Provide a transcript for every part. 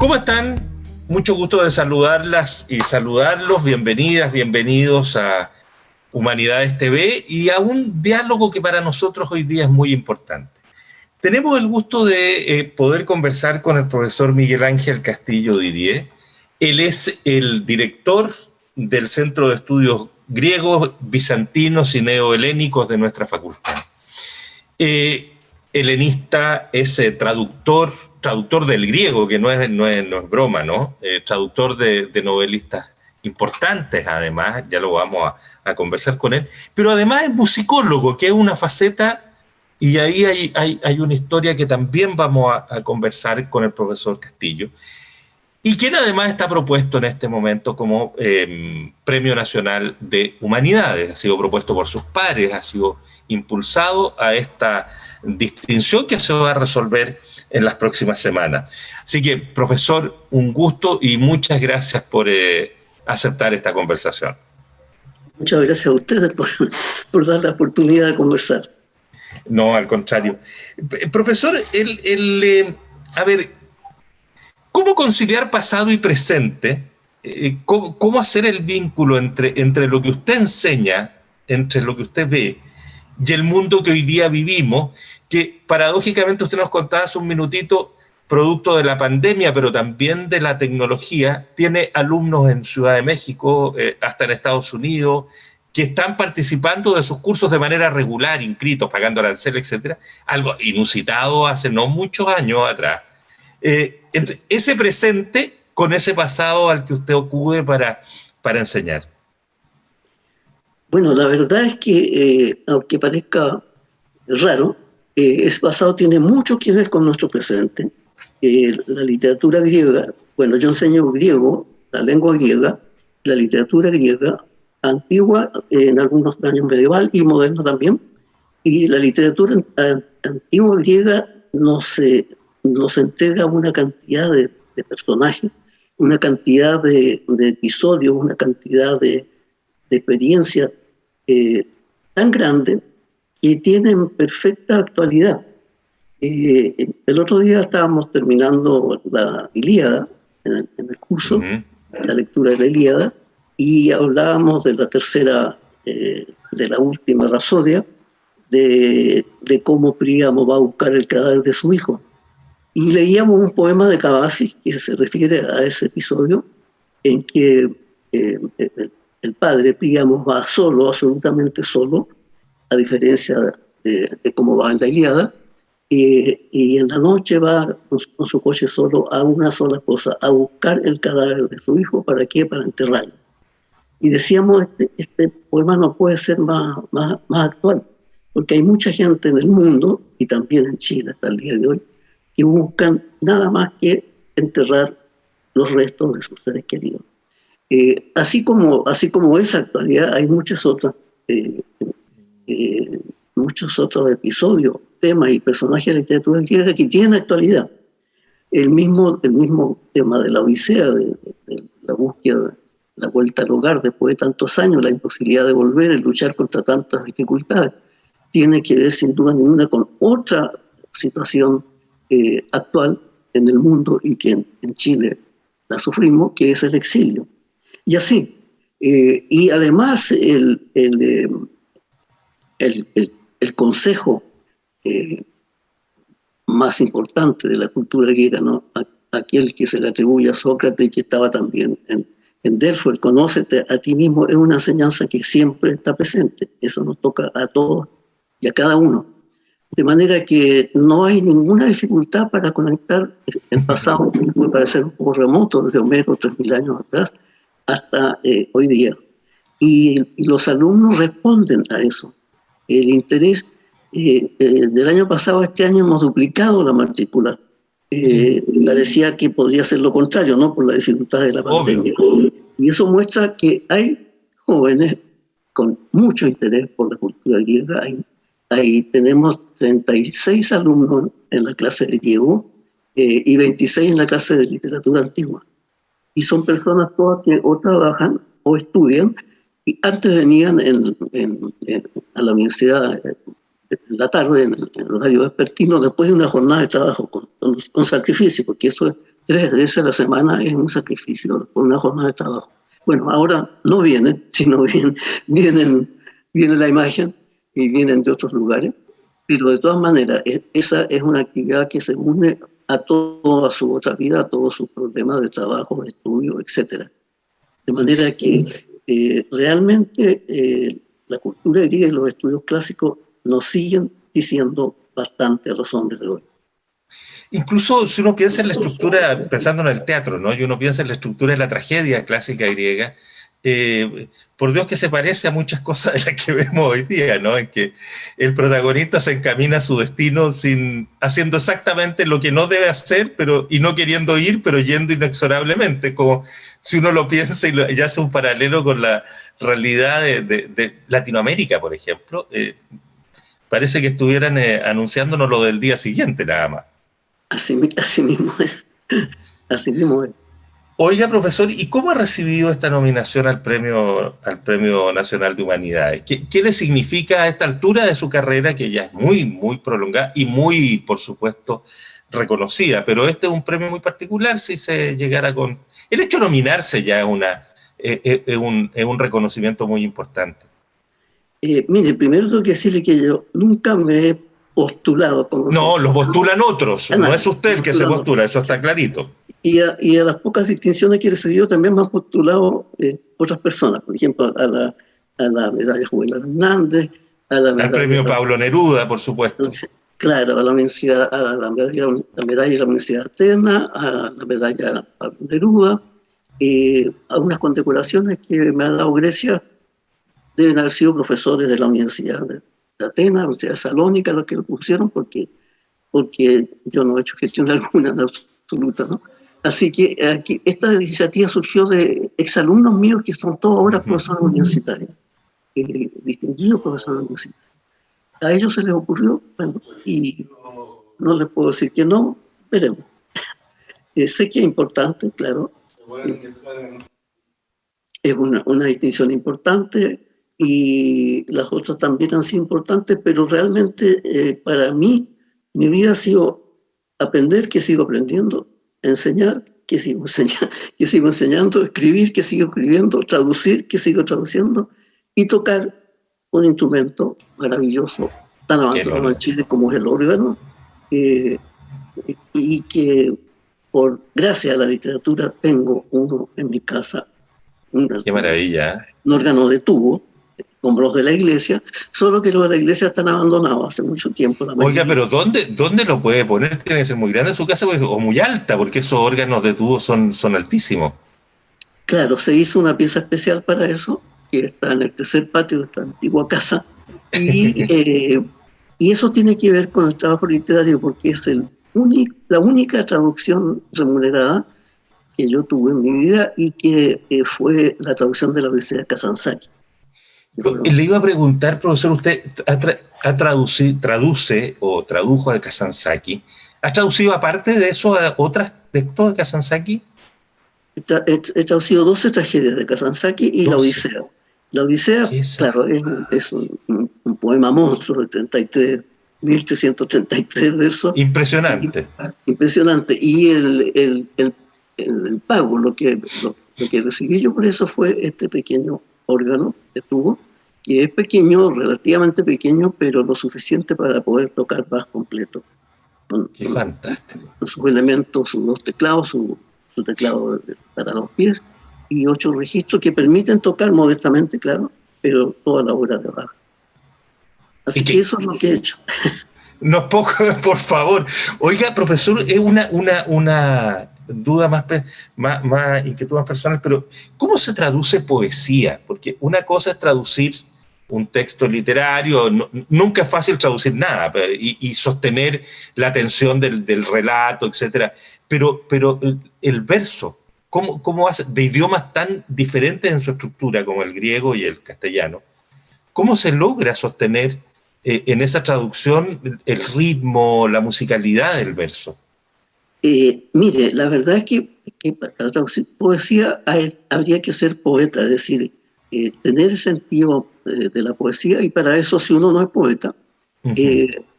¿Cómo están? Mucho gusto de saludarlas y saludarlos. Bienvenidas, bienvenidos a Humanidades TV y a un diálogo que para nosotros hoy día es muy importante. Tenemos el gusto de eh, poder conversar con el profesor Miguel Ángel Castillo Didier. Él es el director del Centro de Estudios Griegos, Bizantinos y Neohelénicos de nuestra facultad. Eh, helenista, es eh, traductor, traductor del griego, que no es, no es, broma, ¿no? traductor de, novelistas importantes además, ya lo vamos a, conversar con él, pero además es musicólogo, que es una faceta, y ahí hay, hay, una historia que también vamos a, conversar con el profesor Castillo, y quien además está propuesto en este momento como em, Premio Nacional de Humanidades, ha sido propuesto por sus pares, ha sido impulsado a esta distinción que se va a resolver en las próximas semanas. Así que, profesor, un gusto y muchas gracias por... Eh, aceptar esta conversación. Muchas gracias a ustedes por, dar la oportunidad de conversar. No, al contrario. Profesor, el, eh, a ver, ¿cómo conciliar pasado y presente? Eh, ¿cómo, hacer el vínculo entre, entre lo que usted enseña, entre lo que usted ve y el mundo que hoy día vivimos? Que paradójicamente usted nos contaba hace un minutito, producto de la pandemia, pero también de la tecnología, tiene alumnos en Ciudad de México, eh, hasta en Estados Unidos, que están participando de sus cursos de manera regular, inscritos, pagando arancel, etcétera, algo inusitado hace no muchos años atrás. Eh, ese presente con ese pasado al que usted acude para, para enseñar. Bueno, la verdad es que, eh, aunque parezca raro, ese pasado tiene mucho que ver con nuestro presente. La literatura griega, bueno, yo enseño griego, la lengua griega, la literatura griega, antigua, en algunos años medieval y moderna también, y la literatura antigua griega nos, nos entrega una cantidad de, personajes, una cantidad de, episodios, una cantidad de, experiencias eh, tan grande que tienen perfecta actualidad. Eh, el otro día estábamos terminando la Ilíada en el, curso, la lectura de la Ilíada, y hablábamos de la tercera, eh, de la última rasodia, de, de, cómo Príamo va a buscar el cadáver de su hijo. Y leíamos un poema de Cavafis que se refiere a ese episodio en que eh, el, padre Príamo va solo, absolutamente solo, a diferencia de, de cómo va en la Ilíada, y, en la noche va con su, coche solo a una sola cosa, a buscar el cadáver de su hijo, ¿para qué? Para enterrarlo. Y decíamos, este, este poema no puede ser más, más, más, actual, porque hay mucha gente en el mundo, y también en Chile hasta el día de hoy, que buscan nada más que enterrar los restos de sus seres queridos. Eh, así, como, así como esa actualidad, hay muchas otras, eh, eh, muchos otros episodios temas y personajes de la literatura griega que tienen actualidad. El mismo, el mismo tema de la odisea, de, la búsqueda, la vuelta al hogar después de tantos años, la imposibilidad de volver, y luchar contra tantas dificultades, tiene que ver sin duda ninguna con otra situación eh, actual en el mundo y que en, Chile la sufrimos, que es el exilio. Y así. Eh, y además el, el, eh, el, el consejo eh, más importante de la cultura griega, ¿no? aquel que se le atribuye a Sócrates que estaba también en, en Delfos, el conócete a ti mismo, es una enseñanza que siempre está presente. Eso nos toca a todos y a cada uno. De manera que no hay ninguna dificultad para conectar el pasado, que puede parecer un poco remoto, desde Homero, 3.000 años atrás, hasta eh, hoy día. Y, y, los alumnos responden a eso. El interés eh, eh, del año pasado a este año hemos duplicado la matrícula. Eh, parecía que podría ser lo contrario, ¿no? Por la dificultad de la pandemia. Y eso muestra que hay jóvenes con mucho interés por la cultura griega. Ahí, tenemos 36 alumnos en la clase de griego y 26 en la clase de literatura antigua. Y son personas todas que o trabajan o estudian y antes venían a la universidad en la tarde, en el, horario vespertino, después de una jornada de trabajo con, con, sacrificio, porque eso tres veces a la semana es un sacrificio por una jornada de trabajo. Bueno, ahora no vienen, sino vienen, vienen, viene la imagen y vienen de otros lugares, pero de todas maneras, esa es una actividad que se une a toda su otra vida, a todos sus problemas de trabajo, de estudio, etc. De manera que eh, realmente eh, la cultura griega y los estudios clásicos nos siguen diciendo bastante a los hombres de hoy. Incluso si uno piensa en la estructura, pensando en el teatro, ¿no? y uno piensa en la estructura de la tragedia clásica griega, eh, por Dios que se parece a muchas cosas de las que vemos hoy día, ¿no? En que el protagonista se encamina a su destino sin, haciendo exactamente lo que no debe hacer, pero, y no queriendo ir, pero yendo inexorablemente, como si uno lo piensa y, ya hace un paralelo con la realidad de, Latinoamérica, por ejemplo, eh, parece que estuvieran eh, anunciándonos lo del día siguiente nada más. Así, mismo es. Así mismo es. Oiga, profesor, ¿y cómo ha recibido esta nominación al Premio, al premio Nacional de Humanidades? ¿Qué, ¿Qué, le significa a esta altura de su carrera, que ya es muy, muy prolongada y muy, por supuesto, reconocida? Pero este es un premio muy particular si se llegara con... El hecho de nominarse ya es, una, es, un, es un reconocimiento muy importante. Eh, mire, primero tengo que decirle que yo nunca me he postulado. Como no, lo postulan otros, no es usted el que se postula, eso está clarito. Y a, las pocas distinciones que he recibido también me han postulado eh, otras personas, por ejemplo, a la, a la medalla Juvenal Hernández, a la al premio Pablo Neruda, por supuesto. Claro, a la, medalla, a la, medalla, la medalla de la Universidad de Artena, a la medalla Pablo Neruda, eh, algunas condecoraciones que me ha dado Grecia deben haber sido profesores de la Universidad de, Atenas, la Universidad de Salónica, los que lo pusieron, porque, porque yo no he hecho gestión alguna en absoluta, ¿no? Así que aquí, esta iniciativa surgió de exalumnos míos que son todos ahora profesores universitarios, eh, distinguidos profesores universitarios. A ellos se les ocurrió, bueno, y no les puedo decir que no, veremos. Eh, sé que es importante, claro. es una, una distinción importante, y las otras también han sido importantes, pero realmente eh, para mí mi vida ha sido aprender que sigo aprendiendo, enseñar que sigo, enseñando, que sigo enseñando, escribir que sigo escribiendo, traducir que sigo traduciendo y tocar un instrumento maravilloso, tan avanzado en Chile como es el órgano, eh, y que por gracias a la literatura tengo uno en mi casa. Qué maravilla. ¿eh? Un órgano de tubo, como los de la iglesia, solo que los de la iglesia están abandonados hace mucho tiempo. Oiga, pero ¿dónde, ¿dónde lo puede poner? Tiene que ser muy grande su casa o muy alta, porque esos órganos de tubo son, son altísimos. Claro, se hizo una pieza especial para eso, que está en el tercer patio de esta antigua casa, y, eh, y eso tiene que ver con el trabajo literario, porque es el la única traducción remunerada que yo tuve en mi vida y que eh, fue la traducción de la Odisea de Kazansaki. Le iba a preguntar, profesor, usted ha, traduce o tradujo de Kazansaki. ¿Ha traducido aparte de eso a otros textos de Kazansaki? He, traducido 12 tragedias de Kazansaki y la Odisea. La Odisea, claro, es, un, poema monstruo de 33, 1333 versos. Impresionante. impresionante. Y el, el, el, el pago, lo que, lo que recibí yo por eso fue este pequeño órgano de tubo, que es pequeño, relativamente pequeño, pero lo suficiente para poder tocar más completo. Con, Qué fantástico. Con sus elementos, sus dos teclados, su, teclado para los pies y ocho registros que permiten tocar modestamente, claro, pero toda la obra de abajo. Así que, eso es lo que he hecho. No poco, por favor. Oiga, profesor, es una, una, una duda más, más, más inquietud más personal, pero ¿cómo se traduce poesía? Porque una cosa es traducir un texto literario, nunca es fácil traducir nada y, sostener la atención del, del, relato, etcétera. Pero, pero el, verso, ¿cómo, ¿cómo, hace, de idiomas tan diferentes en su estructura como el griego y el castellano, cómo se logra sostener eh, en esa traducción el ritmo, la musicalidad del verso? Eh, mire, la verdad es que, para traducir poesía habría que ser poeta, es decir, eh, tener el sentido de la poesía, y para eso si uno no es poeta,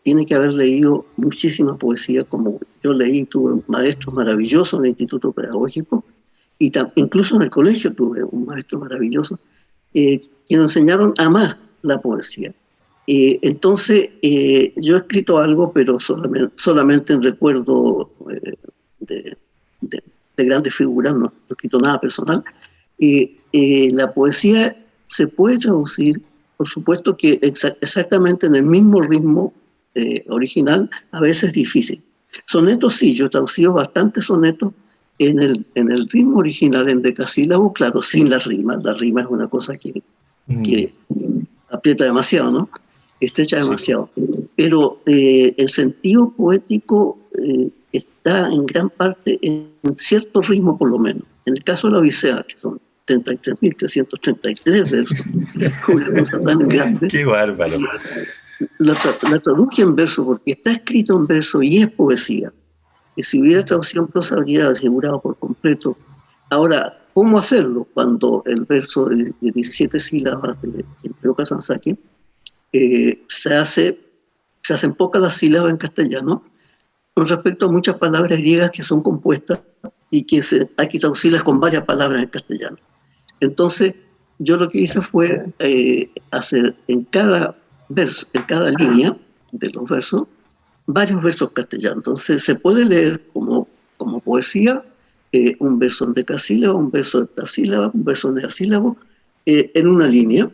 tiene que haber leído muchísima poesía, como yo leí, tuve maestros maravillosos en el Instituto Pedagógico, y incluso en el colegio tuve un maestro maravilloso, eh, que nos enseñaron a amar la poesía. Eh, entonces, eh, yo he escrito algo, pero solamente, solamente en recuerdo eh, de, grandes figuras, no, he escrito nada personal. la poesía se puede traducir, por supuesto que exactamente en el mismo ritmo original, a veces es difícil. Sonetos sí, yo he traducido bastantes sonetos en el, en el ritmo original, en decasílabo, claro, sin la rima. La rima es una cosa que, mm. que aprieta demasiado, ¿no? Estrecha demasiado. Pero eh, el sentido poético eh, está en gran parte en cierto ritmo, por lo menos. En el caso de la Odisea, que son 33.333 versos, ¡Qué bárbaro! La, la, traduje en verso porque está escrito en verso y es poesía. Y si hubiera traducción prosa, habría asegurado por completo. Ahora, ¿cómo hacerlo cuando el verso de 17 sílabas de Pedro Sansaki eh, se, hace, se hacen pocas las sílabas en castellano con respecto a muchas palabras griegas que son compuestas y que se, hay que traducirlas con varias palabras en castellano. Entonces, yo lo que hice fue eh, hacer en cada verso, en cada línea de los versos, varios versos castellanos. Entonces, se puede leer como, como poesía eh, un verso en decasílabo, un verso de sílaba, un verso en negasílabo, en una línea.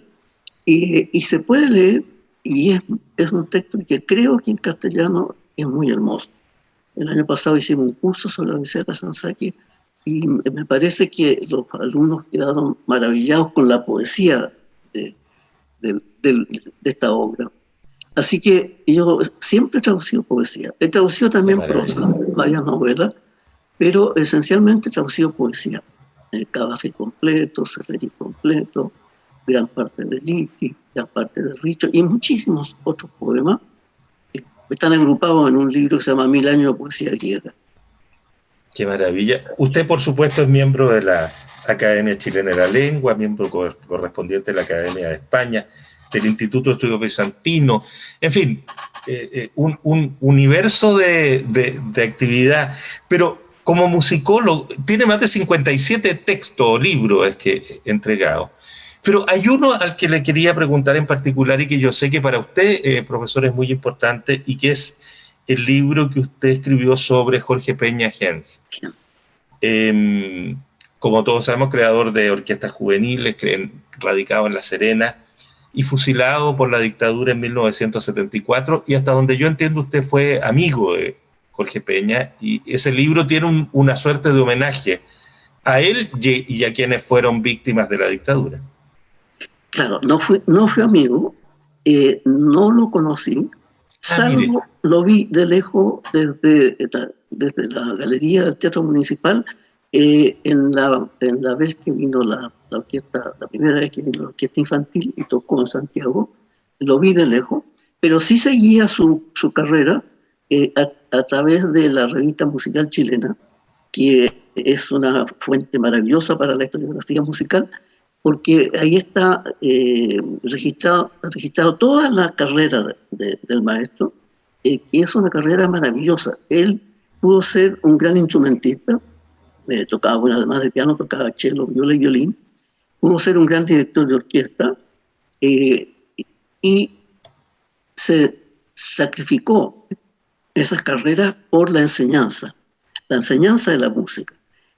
Y, se puede leer, y es, es, un texto que creo que en castellano es muy hermoso. El año pasado hicimos un curso sobre la Universidad de Sansaki y me parece que los alumnos quedaron maravillados con la poesía de, de, esta obra. Así que yo siempre he traducido poesía. He traducido también prosa, varias novelas, pero esencialmente he traducido poesía. Eh, Cabafe completo, Seferi completo, gran parte de Liti, gran parte de Richo y muchísimos otros poemas que están agrupados en un libro que se llama Mil años de poesía griega. Qué maravilla. Usted, por supuesto, es miembro de la Academia Chilena de la Lengua, miembro correspondiente de la Academia de España, del Instituto de Estudios Bizantino, en fin, eh, eh, un, un, universo de, actividad. Pero como musicólogo, tiene más de 57 textos o libros que. Pero hay uno al que le quería preguntar en particular y que yo sé que para usted, eh, profesor, es muy importante y que es el libro que usted escribió sobre Jorge Peña Gens. Em, como todos sabemos, creador de orquestas juveniles, radicado en La Serena y fusilado por la dictadura en 1974 y hasta donde yo entiendo usted fue amigo de Jorge Peña y ese libro tiene una suerte de homenaje a él y a quienes fueron víctimas de la dictadura. Claro, no fue, no fue amigo, eh, no lo conocí, ah, salvo lo vi de lejos desde, desde la galería del Teatro Municipal eh, en, la, en la vez que vino la, la, orquesta, la primera vez que vino la orquesta infantil y tocó en Santiago, lo vi de lejos, pero sí seguía su, su carrera eh, a, a, través de la revista musical chilena, que es una fuente maravillosa para la historiografía musical, porque ahí está eh, registrado, registrado toda la carrera del maestro, eh, que es una carrera maravillosa. Él pudo ser un gran instrumentista, eh, tocaba, bueno, además de piano, tocaba cello, viola y violín, pudo ser un gran director de orquesta y se sacrificó esas carreras por la enseñanza, la enseñanza de la música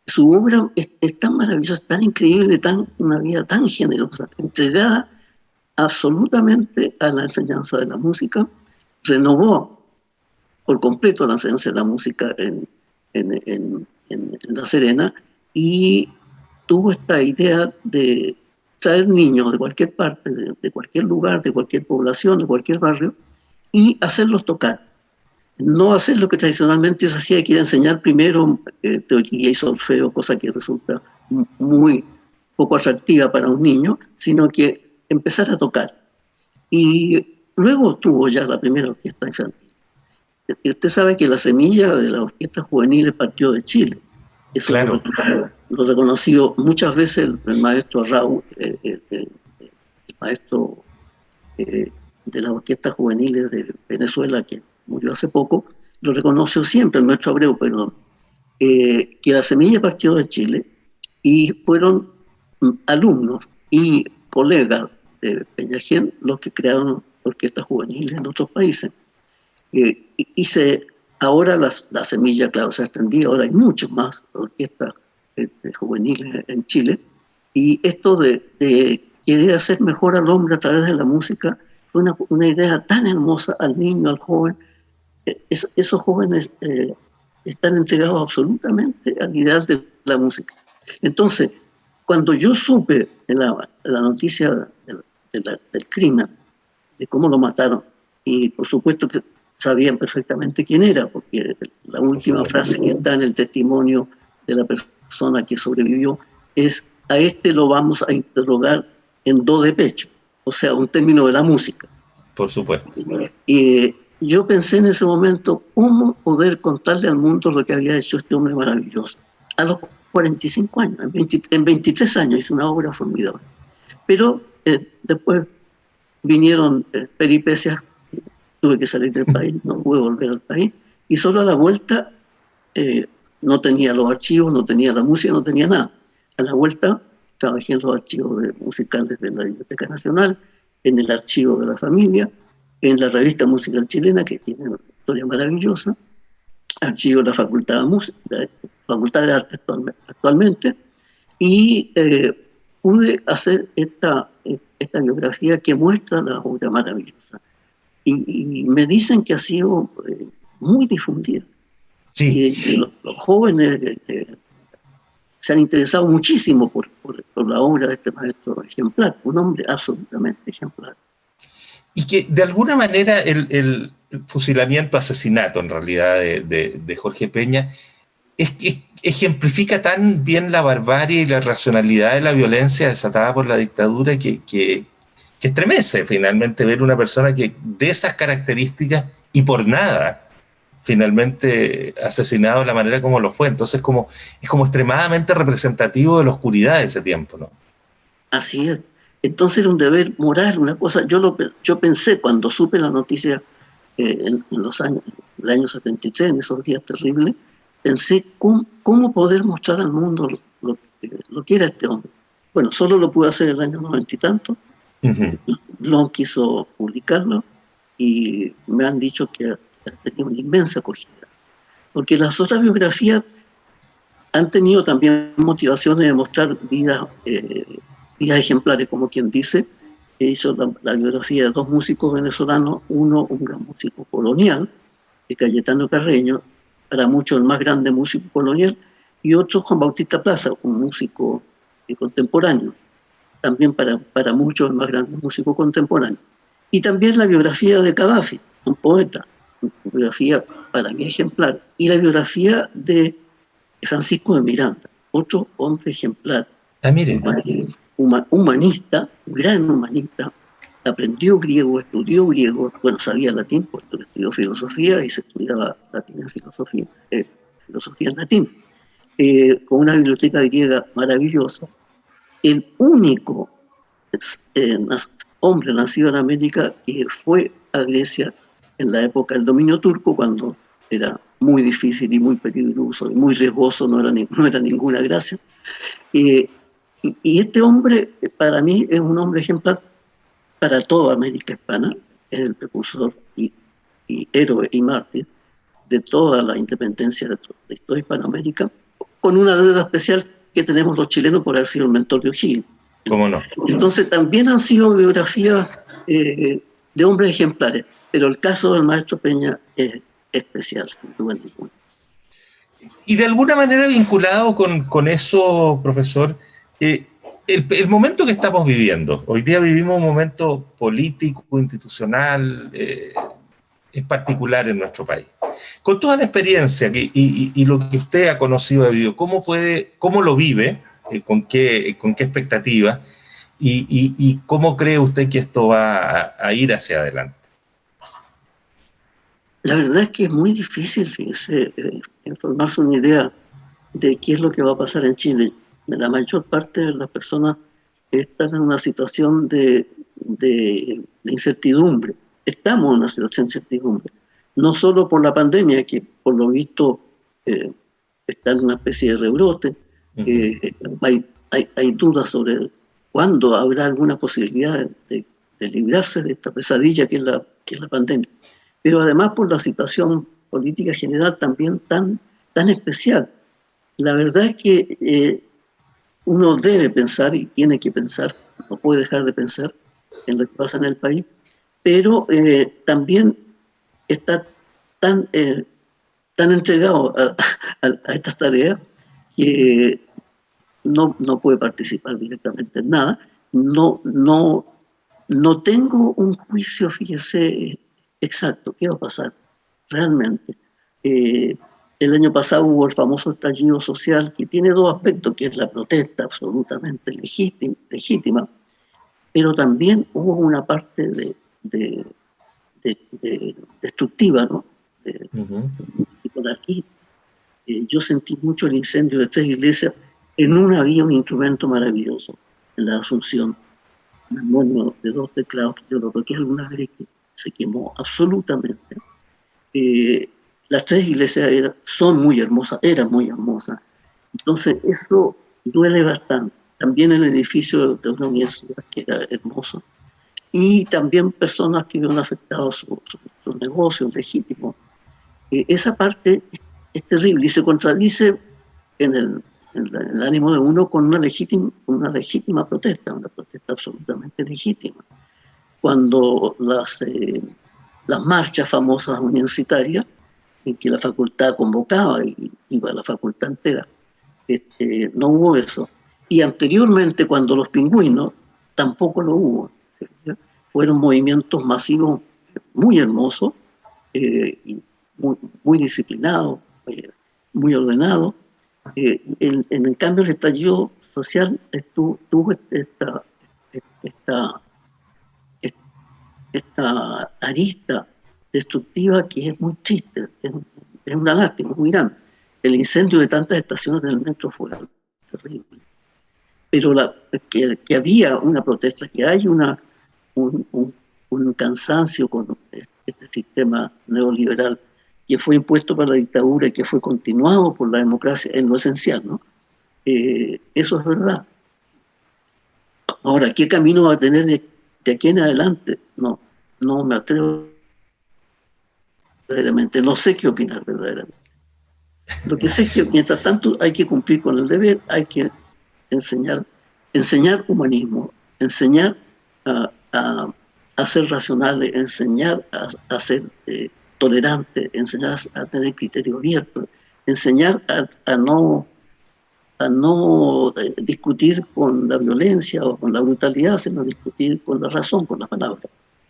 su obra es, tan maravillosa, tan increíble, tan, una vida tan generosa, entregada absolutamente a la enseñanza de la música, renovó por completo la enseñanza de la música en, en, La Serena y tuvo esta idea de traer niños de cualquier parte, de cualquier lugar, de cualquier población, de cualquier barrio, y hacerlos tocar no hacer lo que tradicionalmente se hacía, que era enseñar primero eh, teoría y solfeo, cosa que resulta muy poco atractiva para un niño, sino que empezar a tocar. Y luego tuvo ya la primera orquesta infantil. Y usted sabe que la semilla de la orquesta juvenil partió de Chile. Eso claro. lo, reconoció muchas veces el, maestro Raúl, el, maestro de las orquestas juveniles de Venezuela, que hace poco, lo reconoció siempre, el maestro Abreu, perdón, eh, que la semilla partió de Chile y fueron mm, alumnos y colegas de Peñagén los que crearon orquestas juveniles en otros países. Eh, y, se, ahora las, la semilla, claro, se ha extendido, ahora hay muchas más orquestas eh, juveniles en Chile. Y esto de, de, querer hacer mejor al hombre a través de la música fue una, una idea tan hermosa al niño, al joven. Esos jóvenes están entregados absolutamente al ideal de la música. Entonces, cuando yo supe la, la noticia del, del crimen, de cómo lo mataron, y por supuesto que sabían perfectamente quién era, porque la última frase que está en el testimonio de la persona que sobrevivió es a este lo vamos a interrogar en do de pecho, o sea, un término de la música. Por supuesto. Y, yo pensé en ese momento cómo poder contarle al mundo lo que había hecho este hombre maravilloso. A los 45 años, en, 23 años hizo una obra formidable. Pero eh, después vinieron eh, peripecias, tuve que salir del país, no pude volver al país, y solo a la vuelta eh, no tenía los archivos, no tenía la música, no tenía nada. A la vuelta trabajé en los archivos musicales de la Biblioteca Nacional, en el archivo de la familia, en la revista musical chilena, que tiene una historia maravillosa, archivo de la Facultad de, Música, Facultad de Arte actualmente, y eh, pude hacer esta, esta biografía que muestra la obra maravillosa. Y, me dicen que ha sido eh, muy difundida. Sí. Y, los, jóvenes eh, se han interesado muchísimo por, por, por la obra de este maestro ejemplar, un hombre absolutamente ejemplar y que de alguna manera el, fusilamiento, asesinato en realidad de, Jorge Peña, es, ejemplifica tan bien la barbarie y la racionalidad de la violencia desatada por la dictadura que, que, estremece finalmente ver una persona que de esas características y por nada finalmente asesinado de la manera como lo fue. Entonces como, es como extremadamente representativo de la oscuridad de ese tiempo. ¿no? Así es. Entonces era un deber moral, una cosa, yo, lo, yo pensé cuando supe la noticia eh, en, los años, el año 73, en esos días terribles, pensé cómo, cómo poder mostrar al mundo lo, lo, que era este hombre. Bueno, solo lo pude hacer el año noventa y tanto, no quiso publicarlo y me han dicho que ha tenido una inmensa acogida. Porque las otras biografías han tenido también motivaciones de mostrar vida eh, ejemplares, como quien dice, hizo la, biografía de dos músicos venezolanos, uno un gran músico colonial, de Cayetano Carreño, para muchos el más grande músico colonial, y otro Juan Bautista Plaza, un músico eh, contemporáneo, también para, para muchos el más grande músico contemporáneo. Y también la biografía de Cadafi, un poeta, una biografía para mí ejemplar, y la biografía de Francisco de Miranda, otro hombre ejemplar. Ah, mire humanista, gran humanista, aprendió griego, estudió griego, bueno, sabía latín, porque estudió filosofía y se estudiaba latín en filosofía, eh, filosofía en latín, eh, con una biblioteca griega maravillosa. El único eh, hombre nacido en América que fue a Grecia en la época del dominio turco, cuando era muy difícil y muy peligroso y muy riesgoso, no era, no era ninguna gracia. Y, este hombre, para mí, es un hombre ejemplar para toda América Hispana, es el precursor y, héroe y mártir de toda la independencia de, toda Hispanoamérica, con una deuda especial que tenemos los chilenos por haber sido el mentor de O'Higgins. ¿Cómo no? Entonces también han sido biografías eh, de hombres ejemplares, pero el caso del maestro Peña es especial, sin duda ninguna. Y de alguna manera vinculado con, con eso, profesor, eh, el, momento que estamos viviendo, hoy día vivimos un momento político, institucional, eh, es particular en nuestro país. Con toda la experiencia y, lo que usted ha conocido de vivo, ¿cómo, puede, cómo lo vive? Eh, con, qué, ¿Con qué expectativa? Y, cómo cree usted que esto va a, ir hacia adelante? La verdad es que es muy difícil, fíjese, informarse una idea de qué es lo que va a pasar en Chile la mayor parte de las personas están en una situación de, incertidumbre. Estamos en una situación de incertidumbre. No solo por la pandemia, que por lo visto eh, está en una especie de rebrote, eh, hay, hay, dudas sobre cuándo habrá alguna posibilidad de, librarse de esta pesadilla que es, la, que es la pandemia. Pero además por la situación política general también tan, tan especial. La verdad es que eh, uno debe pensar y tiene que pensar, no puede dejar de pensar en lo que pasa en el país, pero eh, también está tan, eh, tan entregado a, estas tareas que no, no puede participar directamente en nada. No, no, no tengo un juicio, fíjese, exacto, qué va a pasar realmente. Eh, el año pasado hubo el famoso estallido social que tiene dos aspectos, que es la protesta absolutamente legítima, legítima pero también hubo una parte de, destructiva, ¿no? Y por aquí eh, yo sentí mucho el incendio de tres iglesias. En una había un instrumento maravilloso, en la Asunción, un armonio de dos teclados, yo lo toqué alguna vez que se quemó absolutamente. Eh, las tres iglesias son muy hermosas, eran muy hermosas. Entonces, eso duele bastante. También el edificio de una universidad que era hermoso. Y también personas que vieron afectados sus negocios legítimos. Eh, esa parte es, terrible y se contradice en el, ánimo de uno con una legítima, una legítima protesta, una protesta absolutamente legítima. Cuando las, eh, las marchas famosas universitarias en que la facultad convocaba y iba a la facultad entera. Este, no hubo eso. Y anteriormente, cuando los pingüinos, tampoco lo hubo. Fueron movimientos masivos muy hermosos, eh, y muy, disciplinados, eh, muy ordenados. Eh, en, el cambio, el estallido social tuvo esta, esta, esta arista destructiva que es muy triste, es, una lástima, muy grande. El incendio de tantas estaciones del metro fue terrible. Pero la, que, había una protesta, que hay una, un, un, cansancio con este sistema neoliberal que fue impuesto para la dictadura y que fue continuado por la democracia en lo esencial, ¿no? Eh, eso es verdad. Ahora, ¿qué camino va a tener de, de aquí en adelante? No, no me atrevo verdaderamente. No sé qué opinar verdaderamente. Lo que sé es que mientras tanto hay que cumplir con el deber, hay que enseñar, enseñar humanismo, enseñar a, ser racionales, enseñar a, ser eh, tolerante, enseñar a tener criterio abierto, enseñar a, no, a no eh, discutir con la violencia o con la brutalidad, sino discutir con la razón, con la palabra,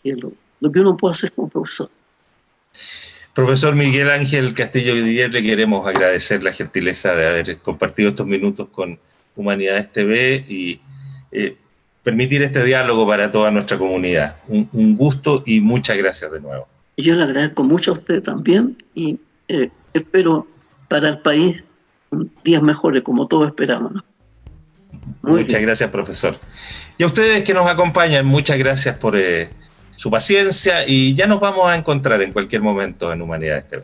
que es lo, lo que uno puede hacer como profesor. Profesor Miguel Ángel Castillo Guillermo, le queremos agradecer la gentileza de haber compartido estos minutos con Humanidades TV y eh, permitir este diálogo para toda nuestra comunidad. Un, gusto y muchas gracias de nuevo. Yo le agradezco mucho a usted también y eh, espero para el país días mejores como todos esperamos. muchas gracias, profesor. Y a ustedes que nos acompañan, muchas gracias por... Eh, su paciencia y ya nos vamos a encontrar en cualquier momento en Humanidades TV.